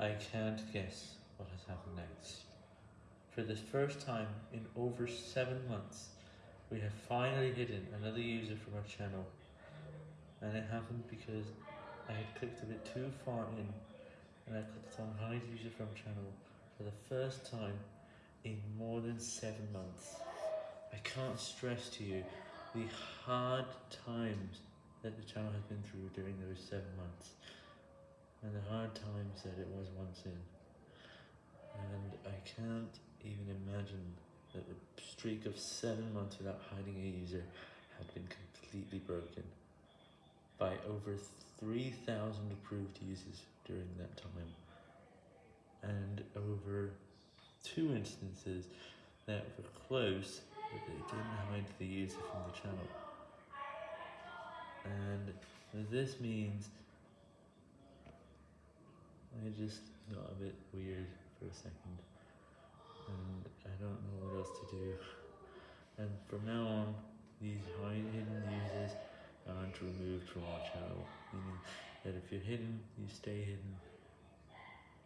I can't guess what has happened next. For the first time in over 7 months, we have finally hidden another user from our channel. And it happened because I had clicked a bit too far in and I clicked on hide user from channel for the first time in more than 7 months. I can't stress to you the hard times that the channel has been through during those 7 months hard times that it was once in. And I can't even imagine that the streak of 7 months without hiding a user had been completely broken by over 3,000 approved users during that time, and over two instances that were close, but they didn't hide the user from the channel. And this means I just got a bit weird for a second, and I don't know what else to do. And from now on, these hidden users aren't removed from our channel, meaning that if you're hidden, you stay hidden,